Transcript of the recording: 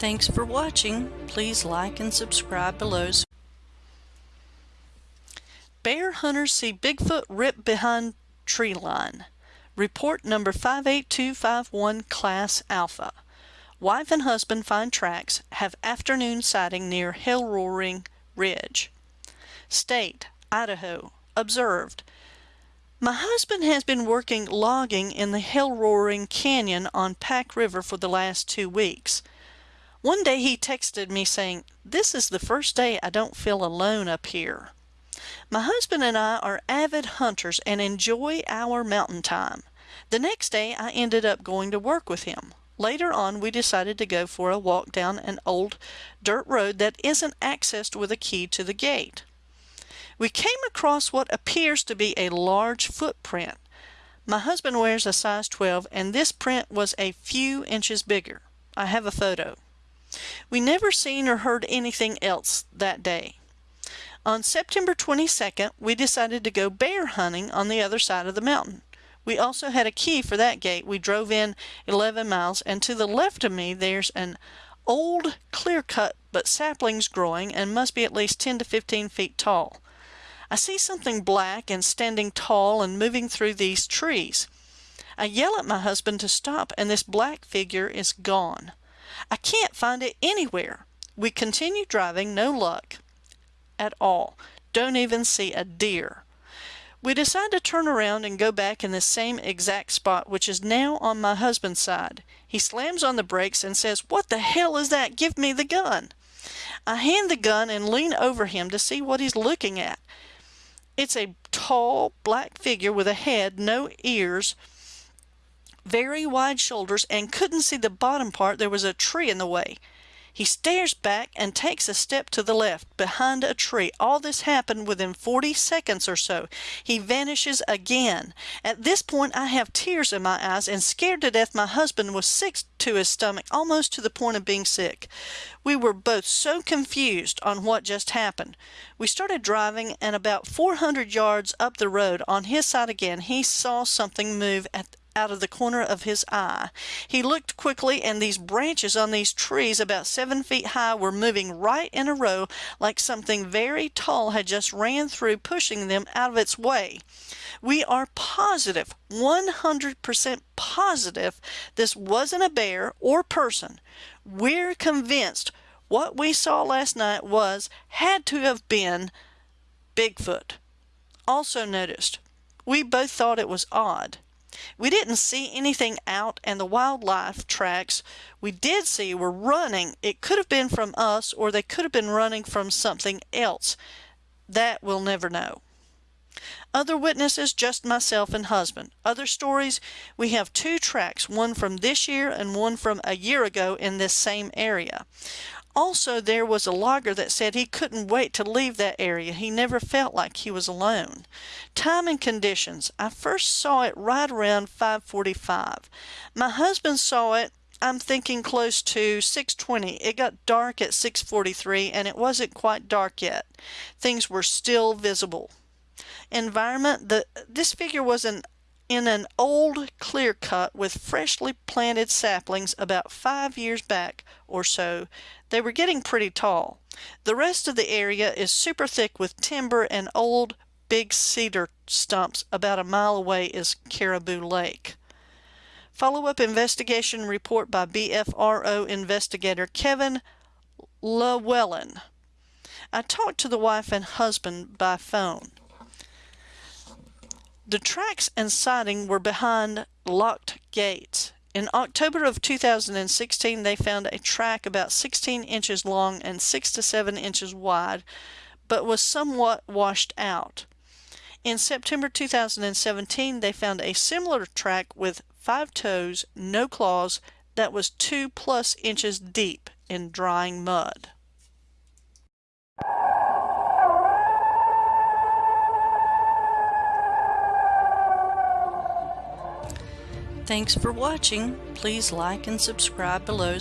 Thanks for watching. Please like and subscribe below. Bear hunters see Bigfoot rip behind tree line. Report number 58251 Class Alpha. Wife and husband find tracks, have afternoon sighting near Hell Roaring Ridge. State, Idaho. Observed. My husband has been working logging in the Hell Roaring Canyon on Pack River for the last two weeks. One day he texted me saying, This is the first day I don't feel alone up here. My husband and I are avid hunters and enjoy our mountain time. The next day I ended up going to work with him. Later on, we decided to go for a walk down an old dirt road that isn't accessed with a key to the gate. We came across what appears to be a large footprint. My husband wears a size 12 and this print was a few inches bigger. I have a photo. We never seen or heard anything else that day. On September 22nd, we decided to go bear hunting on the other side of the mountain. We also had a key for that gate. We drove in 11 miles, and to the left of me, there's an old, clear cut, but saplings growing and must be at least 10 to 15 feet tall. I see something black and standing tall and moving through these trees. I yell at my husband to stop, and this black figure is gone. I can't find it anywhere. We continue driving, no luck at all. Don't even see a deer. We decide to turn around and go back in the same exact spot, which is now on my husband's side. He slams on the brakes and says, What the hell is that? Give me the gun. I hand the gun and lean over him to see what he's looking at. It's a tall, black figure with a head, no ears, very wide shoulders, and couldn't see the bottom part. There was a tree in the way. He stares back and takes a step to the left, behind a tree. All this happened within 40 seconds or so. He vanishes again. At this point, I have tears in my eyes and scared to death my husband was sick to his stomach, almost to the point of being sick. We were both so confused on what just happened. We started driving, and about 400 yards up the road, on his side again, he saw something move at out of the corner of his eye. He looked quickly, and these branches on these trees about seven feet high were moving right in a row like something very tall had just ran through, pushing them out of its way. We are positive, 100% positive, this wasn't a bear or person. We're convinced what we saw last night was, had to have been, Bigfoot. Also noticed, we both thought it was odd. We didn't see anything out and the wildlife tracks we did see were running. It could have been from us or they could have been running from something else. That we'll never know. Other witnesses, just myself and husband. Other stories, we have two tracks, one from this year and one from a year ago in this same area. Also, there was a logger that said he couldn't wait to leave that area. He never felt like he was alone. Time and conditions. I first saw it right around 545. My husband saw it I'm thinking close to 620. It got dark at 643 and it wasn't quite dark yet. Things were still visible. Environment, the this figure was an in an old clear cut with freshly planted saplings about five years back or so. They were getting pretty tall. The rest of the area is super thick with timber and old big cedar stumps. About a mile away is Caribou Lake. Follow-up investigation report by BFRO investigator Kevin Llewellyn. I talked to the wife and husband by phone. The tracks and siding were behind locked gates. In October of 2016, they found a track about 16 inches long and 6 to 7 inches wide, but was somewhat washed out. In September 2017, they found a similar track with five toes, no claws, that was 2 plus inches deep in drying mud. Thanks for watching. Please like and subscribe below.